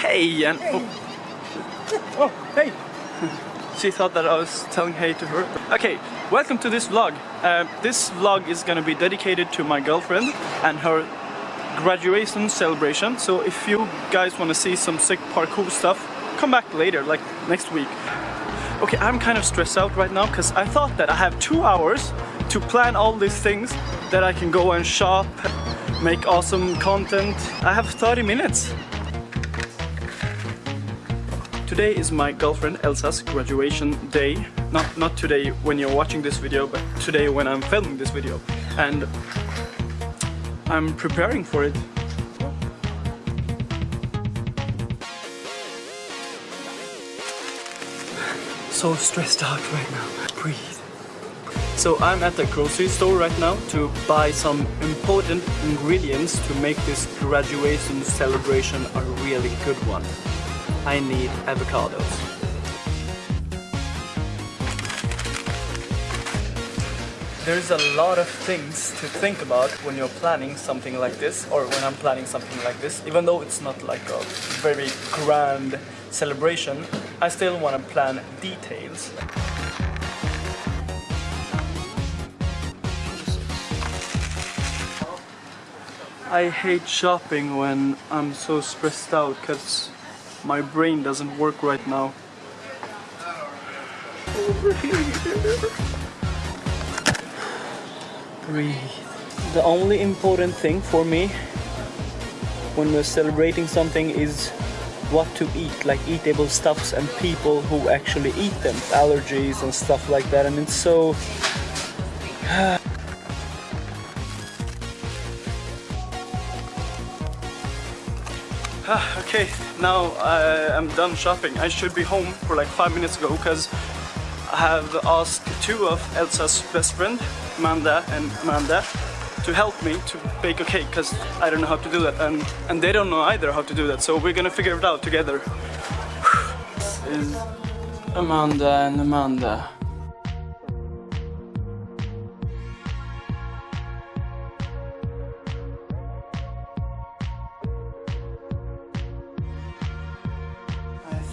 Hey, and oh, oh hey. she thought that I was telling hey to her. Okay, welcome to this vlog. Uh, this vlog is gonna be dedicated to my girlfriend and her graduation celebration. So if you guys wanna see some sick parkour stuff, come back later, like next week. Okay, I'm kind of stressed out right now because I thought that I have two hours to plan all these things that I can go and shop, make awesome content. I have 30 minutes. Today is my girlfriend Elsa's graduation day. Not, not today when you're watching this video, but today when I'm filming this video. And I'm preparing for it. So stressed out right now. Breathe. So I'm at the grocery store right now to buy some important ingredients to make this graduation celebration a really good one. I need avocados. There's a lot of things to think about when you're planning something like this or when I'm planning something like this. Even though it's not like a very grand celebration, I still want to plan details. I hate shopping when I'm so stressed out because my brain doesn't work right now. Breathe. The only important thing for me when we're celebrating something is what to eat, like eatable stuffs and people who actually eat them, allergies and stuff like that. And it's so okay, now I am done shopping. I should be home for like five minutes ago because I have asked two of Elsa's best friend, Amanda and Amanda, to help me to bake a cake because I don't know how to do that and, and they don't know either how to do that. So we're gonna figure it out together. Amanda and Amanda.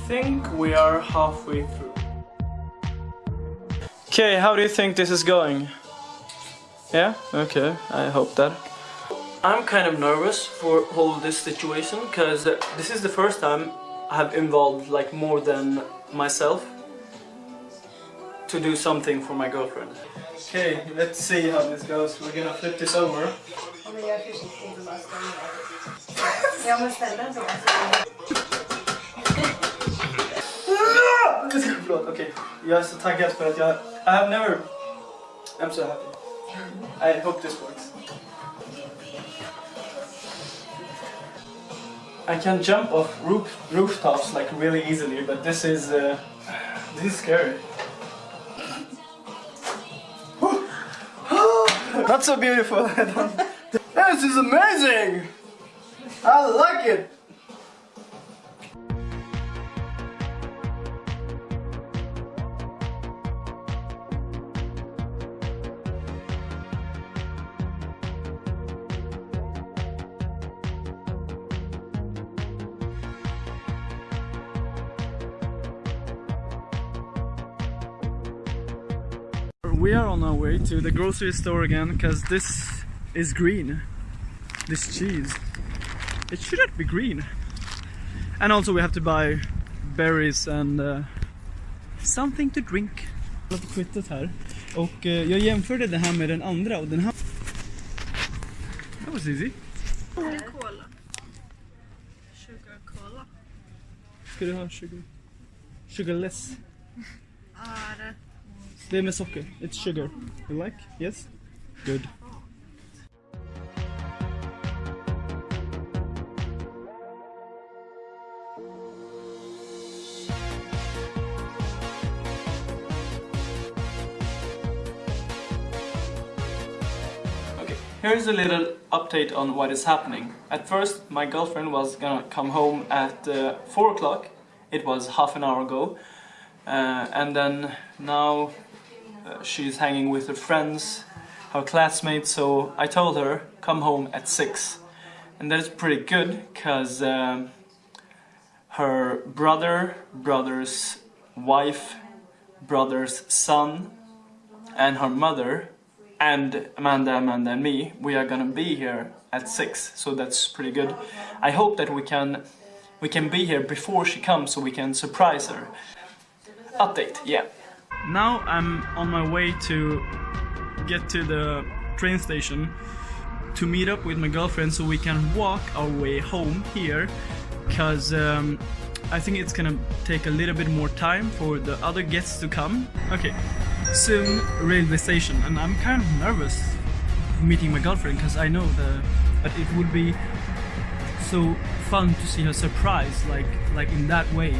Think we are halfway through. Okay, how do you think this is going? Yeah? Okay, I hope that. I'm kind of nervous for whole this situation because this is the first time I have involved like more than myself to do something for my girlfriend. Okay, let's see how this goes. We're gonna flip this over. Förlåt, okej. Okay. Jag är så taggad för att jag... I have never... I'm so happy. I hope this works. I can jump off roof, rooftops like really easily, but this is... Uh, this is scary. Not so beautiful. this is amazing! I like it! We are on our way to the grocery store again because this is green. This cheese. It shouldn't be green. And also we have to buy berries and uh, something to drink. På kvittot här. Och uh, jag jämförde det här med den andra och den här That was easy. Cola Sugar cola. Ska du ha sugar? Sugarless? Är med socker. It's sugar. You like? Yes? Good. Okay, here's a little update on what is happening. At first, my girlfriend was gonna come home at uh, 4 o'clock. It was half an hour ago. Uh, and then now uh, she's hanging with her friends, her classmates, so I told her come home at 6. And that's pretty good, because um, her brother, brother's wife, brother's son, and her mother, and Amanda, Amanda, and me, we are gonna be here at six. So that's pretty good. I hope that we can we can be here before she comes, so we can surprise her. Update, yeah. Now I'm on my way to get to the train station to meet up with my girlfriend so we can walk our way home here because um, I think it's gonna take a little bit more time for the other guests to come. Okay, soon railway station and I'm kind of nervous meeting my girlfriend because I know the, that it would be so fun to see her surprise like like in that way.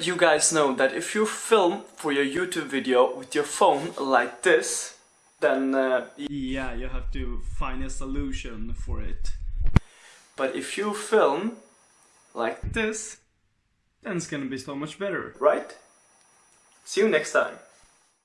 Did you guys know that if you film for your YouTube video with your phone like this, then uh, yeah, you have to find a solution for it. But if you film like this, then it's gonna be so much better, right? See you next time.